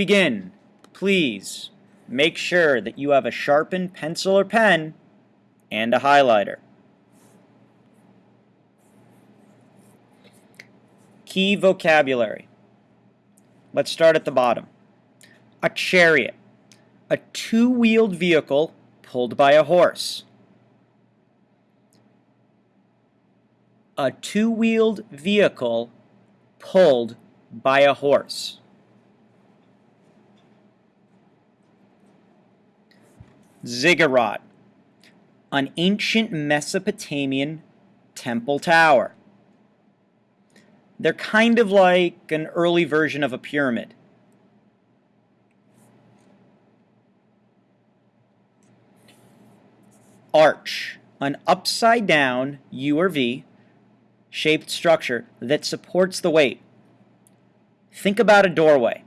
begin, please make sure that you have a sharpened pencil or pen and a highlighter. Key vocabulary. Let's start at the bottom. A chariot, a two-wheeled vehicle pulled by a horse. A two-wheeled vehicle pulled by a horse. Ziggurat, an ancient Mesopotamian temple tower. They're kind of like an early version of a pyramid. Arch, an upside down U or V shaped structure that supports the weight. Think about a doorway.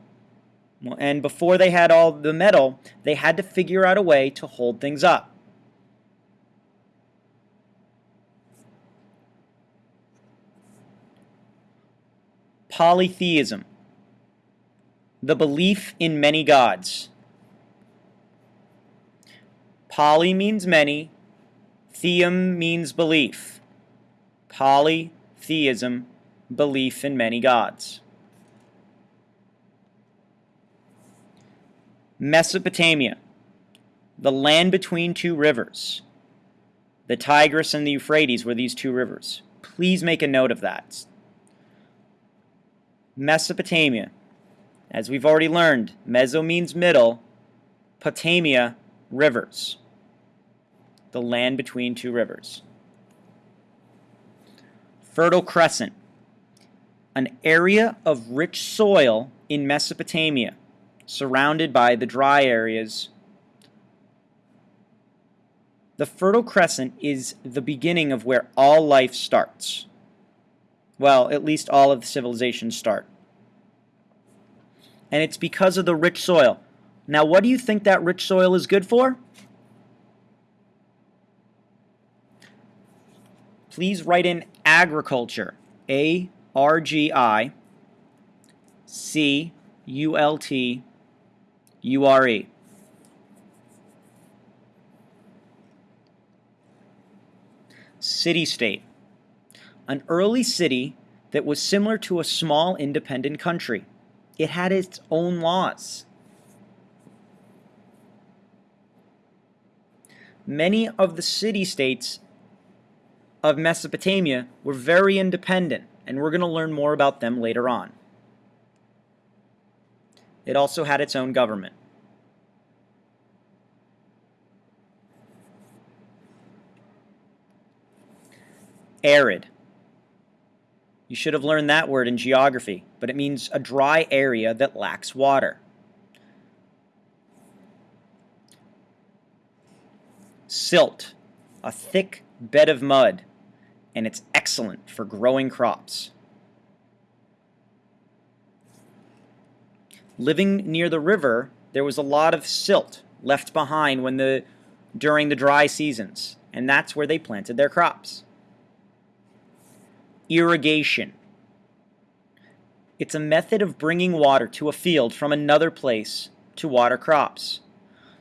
And before they had all the metal, they had to figure out a way to hold things up. Polytheism, the belief in many gods. Poly means many, theum means belief. Polytheism, belief in many gods. Mesopotamia, the land between two rivers. The Tigris and the Euphrates were these two rivers. Please make a note of that. Mesopotamia. As we've already learned, Meso means middle, Potamia, rivers. The land between two rivers. Fertile Crescent. An area of rich soil in Mesopotamia, surrounded by the dry areas. The Fertile Crescent is the beginning of where all life starts. Well, at least all of the civilizations start. And it's because of the rich soil. Now, what do you think that rich soil is good for? Please write in agriculture. A R G I C U L T U R E. City-state an early city that was similar to a small independent country. It had its own laws. Many of the city-states of Mesopotamia were very independent, and we're going to learn more about them later on. It also had its own government. Arid. You should have learned that word in geography, but it means a dry area that lacks water. Silt, a thick bed of mud, and it's excellent for growing crops. Living near the river, there was a lot of silt left behind when the during the dry seasons, and that's where they planted their crops irrigation. It's a method of bringing water to a field from another place to water crops.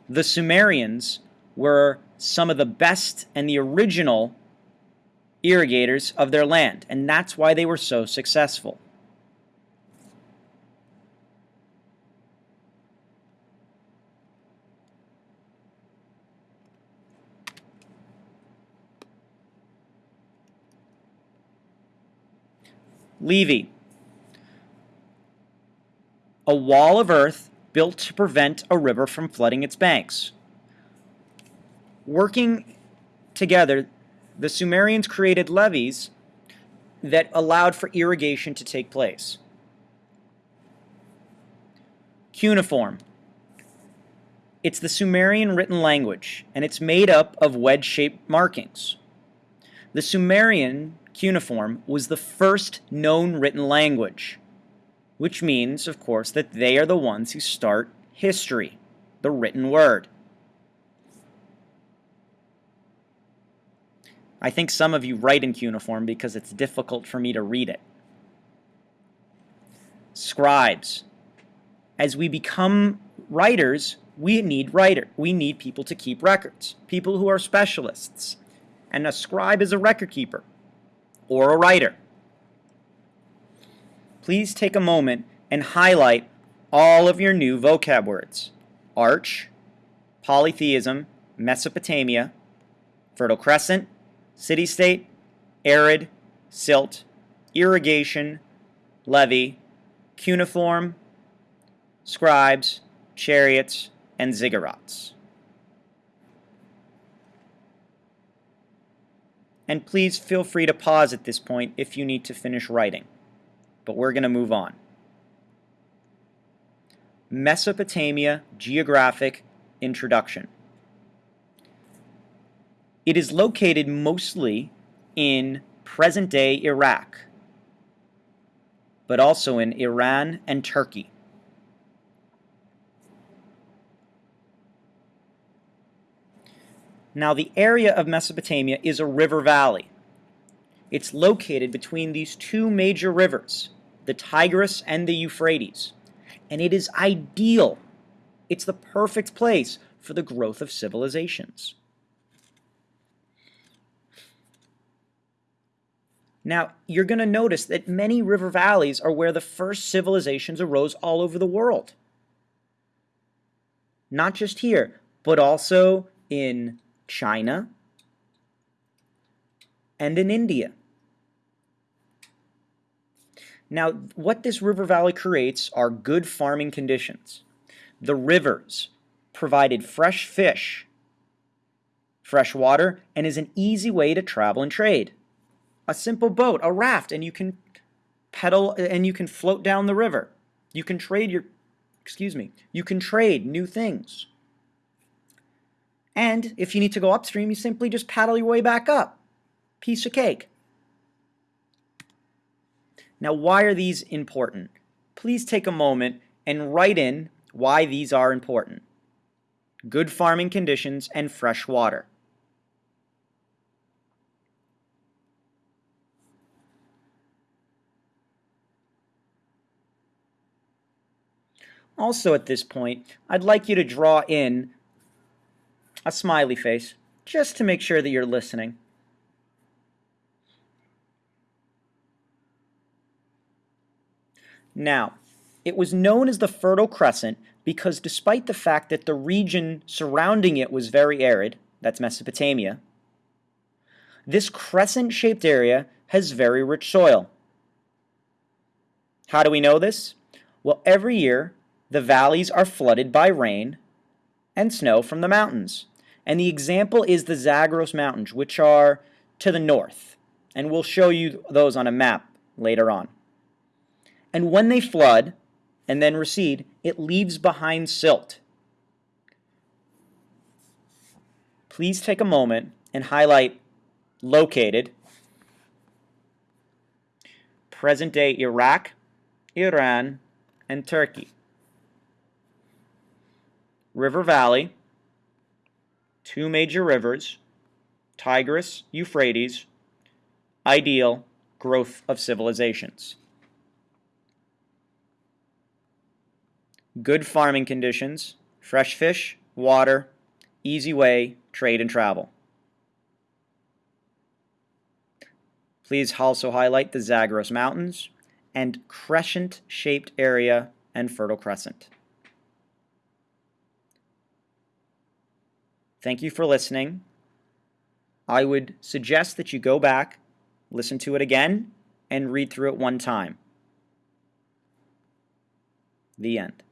The Sumerians were some of the best and the original irrigators of their land, and that's why they were so successful. Levee. A wall of earth built to prevent a river from flooding its banks. Working together, the Sumerians created levees that allowed for irrigation to take place. Cuneiform. It's the Sumerian written language, and it's made up of wedge-shaped markings. The Sumerian cuneiform was the first known written language, which means, of course, that they are the ones who start history, the written word. I think some of you write in cuneiform because it's difficult for me to read it. Scribes. As we become writers, we need writer. We need people to keep records, people who are specialists. And a scribe is a record keeper or a writer. Please take a moment and highlight all of your new vocab words. Arch, polytheism, Mesopotamia, Fertile Crescent, city-state, arid, silt, irrigation, levee, cuneiform, scribes, chariots, and ziggurats. And please feel free to pause at this point if you need to finish writing. But we're going to move on. Mesopotamia Geographic Introduction. It is located mostly in present-day Iraq, but also in Iran and Turkey. Now the area of Mesopotamia is a river valley. It's located between these two major rivers, the Tigris and the Euphrates, and it is ideal. It's the perfect place for the growth of civilizations. Now, you're going to notice that many river valleys are where the first civilizations arose all over the world. Not just here, but also in China and in India. Now, what this river valley creates are good farming conditions. The rivers provided fresh fish, fresh water, and is an easy way to travel and trade a simple boat, a raft, and you can pedal and you can float down the river. You can trade your, excuse me, you can trade new things. And if you need to go upstream, you simply just paddle your way back up. Piece of cake. Now, why are these important? Please take a moment and write in why these are important. Good farming conditions and fresh water. Also at this point, I'd like you to draw in a smiley face, just to make sure that you're listening. Now, it was known as the Fertile Crescent because despite the fact that the region surrounding it was very arid, that's Mesopotamia, this crescent-shaped area has very rich soil. How do we know this? Well, every year the valleys are flooded by rain and snow from the mountains. And the example is the Zagros Mountains, which are to the north. And we'll show you those on a map later on. And when they flood and then recede, it leaves behind silt. Please take a moment and highlight located present-day Iraq, Iran, and Turkey. River Valley, two major rivers, Tigris, Euphrates, ideal growth of civilizations. Good farming conditions, fresh fish, water, easy way, trade and travel. Please also highlight the Zagros Mountains and crescent-shaped area and Fertile Crescent. Thank you for listening. I would suggest that you go back, listen to it again, and read through it one time. The end.